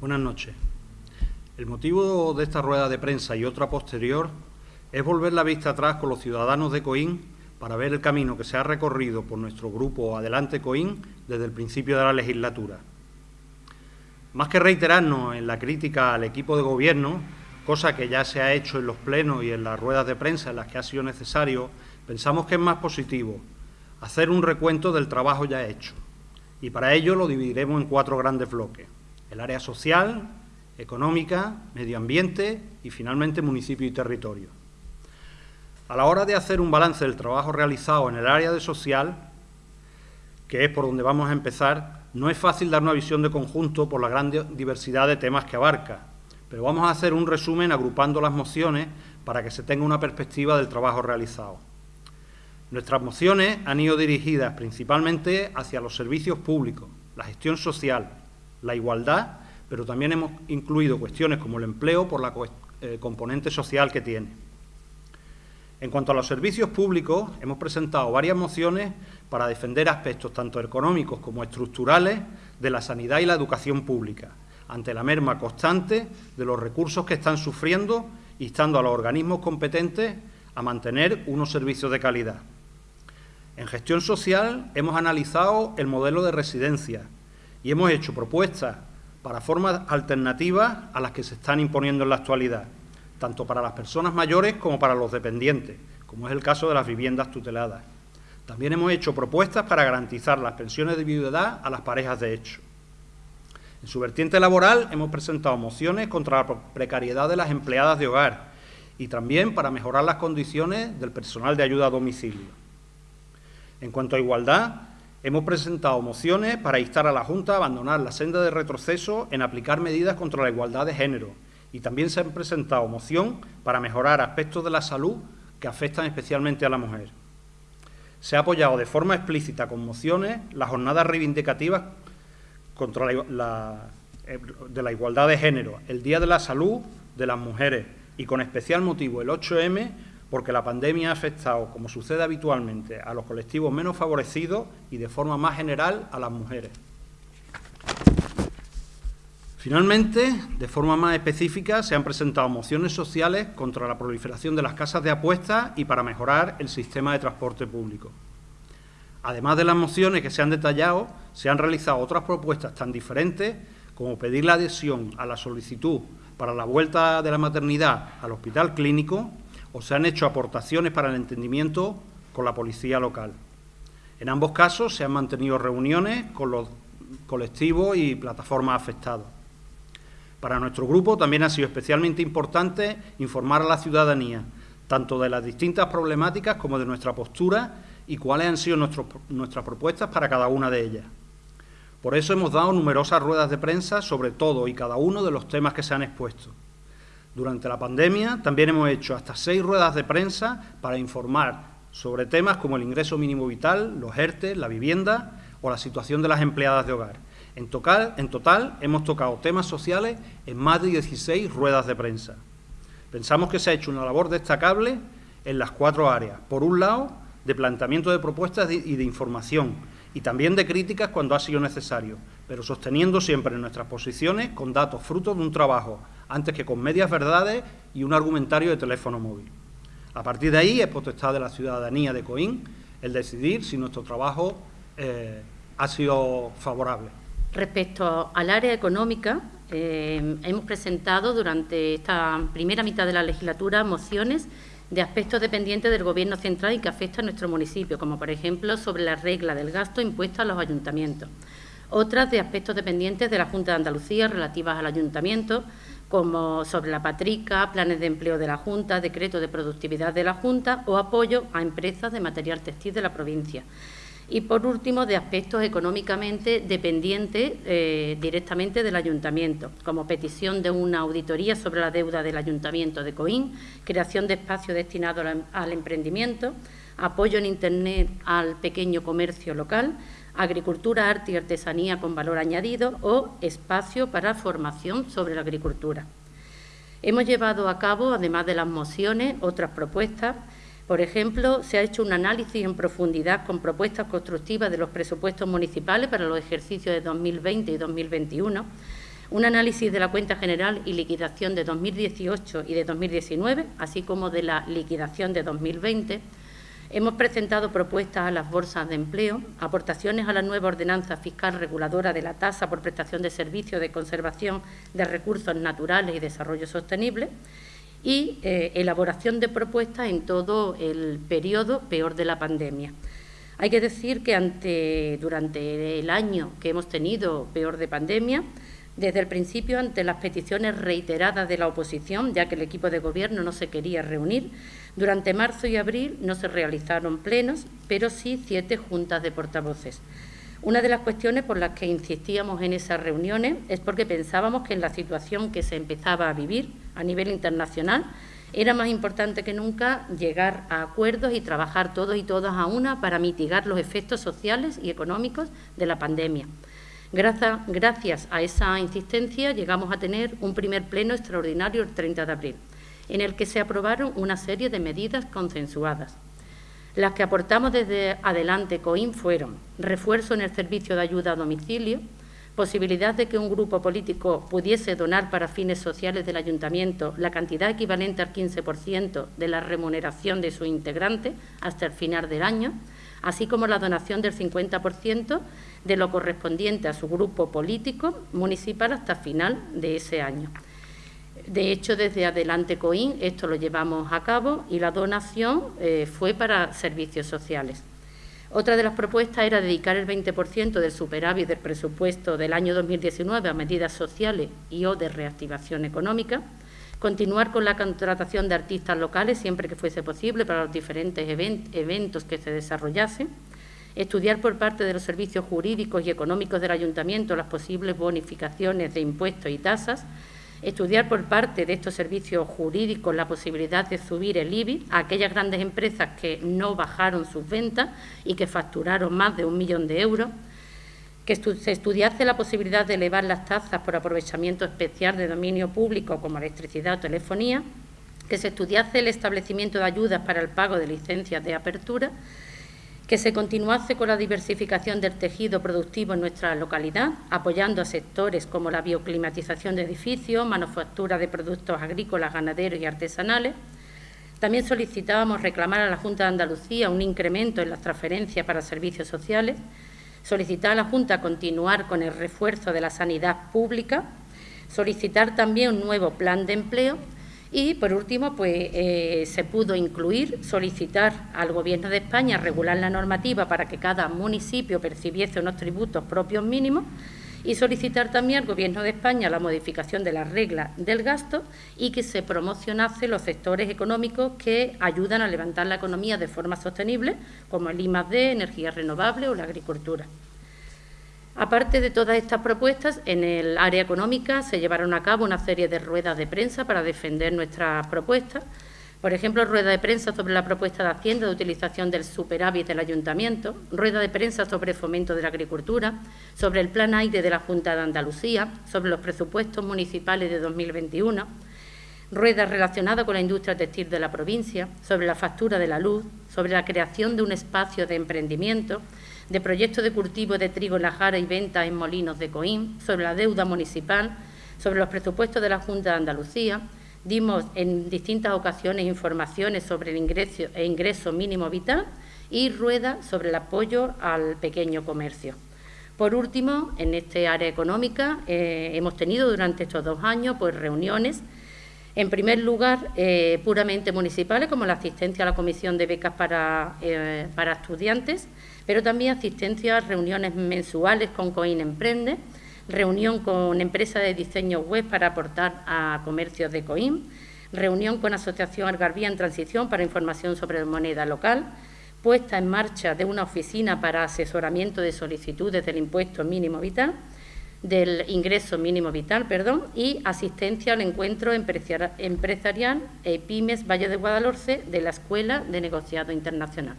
Buenas noches. El motivo de esta rueda de prensa y otra posterior es volver la vista atrás con los ciudadanos de Coín para ver el camino que se ha recorrido por nuestro grupo Adelante Coín desde el principio de la legislatura. Más que reiterarnos en la crítica al equipo de gobierno, cosa que ya se ha hecho en los plenos y en las ruedas de prensa en las que ha sido necesario, pensamos que es más positivo hacer un recuento del trabajo ya hecho. Y para ello lo dividiremos en cuatro grandes bloques. El área social, económica, medio ambiente y finalmente municipio y territorio. A la hora de hacer un balance del trabajo realizado en el área de social, que es por donde vamos a empezar, no es fácil dar una visión de conjunto por la gran diversidad de temas que abarca, pero vamos a hacer un resumen agrupando las mociones para que se tenga una perspectiva del trabajo realizado. Nuestras mociones han ido dirigidas principalmente hacia los servicios públicos, la gestión social, la igualdad, pero también hemos incluido cuestiones como el empleo por la eh, componente social que tiene. En cuanto a los servicios públicos, hemos presentado varias mociones para defender aspectos tanto económicos como estructurales de la sanidad y la educación pública, ante la merma constante de los recursos que están sufriendo, instando a los organismos competentes a mantener unos servicios de calidad. En gestión social hemos analizado el modelo de residencia y hemos hecho propuestas para formas alternativas a las que se están imponiendo en la actualidad, tanto para las personas mayores como para los dependientes, como es el caso de las viviendas tuteladas. También hemos hecho propuestas para garantizar las pensiones de viudedad a las parejas de hecho. En su vertiente laboral hemos presentado mociones contra la precariedad de las empleadas de hogar y también para mejorar las condiciones del personal de ayuda a domicilio. En cuanto a igualdad, hemos presentado mociones para instar a la Junta a abandonar la senda de retroceso en aplicar medidas contra la igualdad de género y también se han presentado mociones para mejorar aspectos de la salud que afectan especialmente a la mujer. Se ha apoyado de forma explícita con mociones las jornadas reivindicativas contra eh, de la igualdad de género, el Día de la Salud de las Mujeres y con especial motivo el 8M porque la pandemia ha afectado, como sucede habitualmente, a los colectivos menos favorecidos y de forma más general a las mujeres. Finalmente, de forma más específica, se han presentado mociones sociales contra la proliferación de las casas de apuestas y para mejorar el sistema de transporte público. Además de las mociones que se han detallado, se han realizado otras propuestas tan diferentes como pedir la adhesión a la solicitud para la vuelta de la maternidad al hospital clínico o se han hecho aportaciones para el entendimiento con la policía local. En ambos casos se han mantenido reuniones con los colectivos y plataformas afectados. Para nuestro grupo también ha sido especialmente importante informar a la ciudadanía, tanto de las distintas problemáticas como de nuestra postura y cuáles han sido nuestras propuestas para cada una de ellas. Por eso hemos dado numerosas ruedas de prensa sobre todo y cada uno de los temas que se han expuesto. Durante la pandemia también hemos hecho hasta seis ruedas de prensa para informar sobre temas como el ingreso mínimo vital, los ERTE, la vivienda o la situación de las empleadas de hogar. En total, en total hemos tocado temas sociales en más de 16 ruedas de prensa. Pensamos que se ha hecho una labor destacable en las cuatro áreas. Por un lado, de planteamiento de propuestas y de información, y también de críticas cuando ha sido necesario, pero sosteniendo siempre nuestras posiciones con datos frutos de un trabajo antes que con medias verdades y un argumentario de teléfono móvil. A partir de ahí es potestad de la ciudadanía de Coín el decidir si nuestro trabajo eh, ha sido favorable. Respecto al área económica, eh, hemos presentado durante esta primera mitad de la legislatura mociones de aspectos dependientes del Gobierno central y que afectan a nuestro municipio, como por ejemplo sobre la regla del gasto impuesto a los ayuntamientos. Otras de aspectos dependientes de la Junta de Andalucía relativas al ayuntamiento, como sobre la patrica, planes de empleo de la Junta, decreto de productividad de la Junta o apoyo a empresas de material textil de la provincia. Y, por último, de aspectos económicamente dependientes eh, directamente del Ayuntamiento, como petición de una auditoría sobre la deuda del Ayuntamiento de Coín, creación de espacios destinados al emprendimiento, apoyo en Internet al pequeño comercio local, agricultura, arte y artesanía con valor añadido o espacio para formación sobre la agricultura. Hemos llevado a cabo, además de las mociones, otras propuestas. Por ejemplo, se ha hecho un análisis en profundidad con propuestas constructivas de los presupuestos municipales para los ejercicios de 2020 y 2021, un análisis de la cuenta general y liquidación de 2018 y de 2019, así como de la liquidación de 2020. Hemos presentado propuestas a las bolsas de empleo, aportaciones a la nueva ordenanza fiscal reguladora de la tasa por prestación de servicios de conservación de recursos naturales y desarrollo sostenible y eh, elaboración de propuestas en todo el periodo peor de la pandemia. Hay que decir que ante, durante el año que hemos tenido peor de pandemia, desde el principio, ante las peticiones reiteradas de la oposición, ya que el equipo de gobierno no se quería reunir, durante marzo y abril no se realizaron plenos, pero sí siete juntas de portavoces. Una de las cuestiones por las que insistíamos en esas reuniones es porque pensábamos que en la situación que se empezaba a vivir a nivel internacional era más importante que nunca llegar a acuerdos y trabajar todos y todas a una para mitigar los efectos sociales y económicos de la pandemia. Gracias, a esa insistencia llegamos a tener un primer pleno extraordinario el 30 de abril, en el que se aprobaron una serie de medidas consensuadas. Las que aportamos desde Adelante COIN fueron refuerzo en el servicio de ayuda a domicilio, posibilidad de que un grupo político pudiese donar para fines sociales del ayuntamiento la cantidad equivalente al 15% de la remuneración de su integrante hasta el final del año, así como la donación del 50% de lo correspondiente a su grupo político municipal hasta final de ese año. De hecho, desde Adelante COIN esto lo llevamos a cabo y la donación eh, fue para servicios sociales. Otra de las propuestas era dedicar el 20% del superávit del presupuesto del año 2019 a medidas sociales y o de reactivación económica, continuar con la contratación de artistas locales siempre que fuese posible para los diferentes eventos que se desarrollasen, estudiar por parte de los servicios jurídicos y económicos del ayuntamiento las posibles bonificaciones de impuestos y tasas, estudiar por parte de estos servicios jurídicos la posibilidad de subir el IBI a aquellas grandes empresas que no bajaron sus ventas y que facturaron más de un millón de euros, que se estudiase la posibilidad de elevar las tasas por aprovechamiento especial de dominio público como electricidad o telefonía, que se estudiase el establecimiento de ayudas para el pago de licencias de apertura, que se continuase con la diversificación del tejido productivo en nuestra localidad, apoyando a sectores como la bioclimatización de edificios, manufactura de productos agrícolas, ganaderos y artesanales. También solicitábamos reclamar a la Junta de Andalucía un incremento en las transferencias para servicios sociales, solicitar a la Junta continuar con el refuerzo de la sanidad pública, solicitar también un nuevo plan de empleo y, por último, pues eh, se pudo incluir, solicitar al Gobierno de España regular la normativa para que cada municipio percibiese unos tributos propios mínimos y solicitar también al Gobierno de España la modificación de las reglas del gasto y que se promocionase los sectores económicos que ayudan a levantar la economía de forma sostenible, como el I+D, energías renovables o la agricultura. Aparte de todas estas propuestas, en el área económica se llevaron a cabo una serie de ruedas de prensa para defender nuestras propuestas. Por ejemplo, rueda de prensa sobre la propuesta de Hacienda de utilización del superávit del Ayuntamiento, rueda de prensa sobre fomento de la agricultura, sobre el Plan Aire de la Junta de Andalucía, sobre los presupuestos municipales de 2021, rueda relacionada con la industria textil de la provincia, sobre la factura de la luz, sobre la creación de un espacio de emprendimiento, de proyectos de cultivo de trigo en la jara y venta en molinos de Coín, sobre la deuda municipal, sobre los presupuestos de la Junta de Andalucía. Dimos en distintas ocasiones informaciones sobre el ingreso, el ingreso mínimo vital y rueda sobre el apoyo al pequeño comercio. Por último, en este área económica eh, hemos tenido durante estos dos años pues, reuniones en primer lugar, eh, puramente municipales, como la asistencia a la Comisión de Becas para, eh, para Estudiantes, pero también asistencia a reuniones mensuales con COIN Emprende, reunión con empresas de diseño web para aportar a comercios de COIN, reunión con Asociación Algarvía en Transición para información sobre moneda local, puesta en marcha de una oficina para asesoramiento de solicitudes del impuesto mínimo vital, del ingreso mínimo vital, perdón, y asistencia al encuentro empresarial e Pymes Valle de Guadalhorce de la Escuela de Negociado Internacional.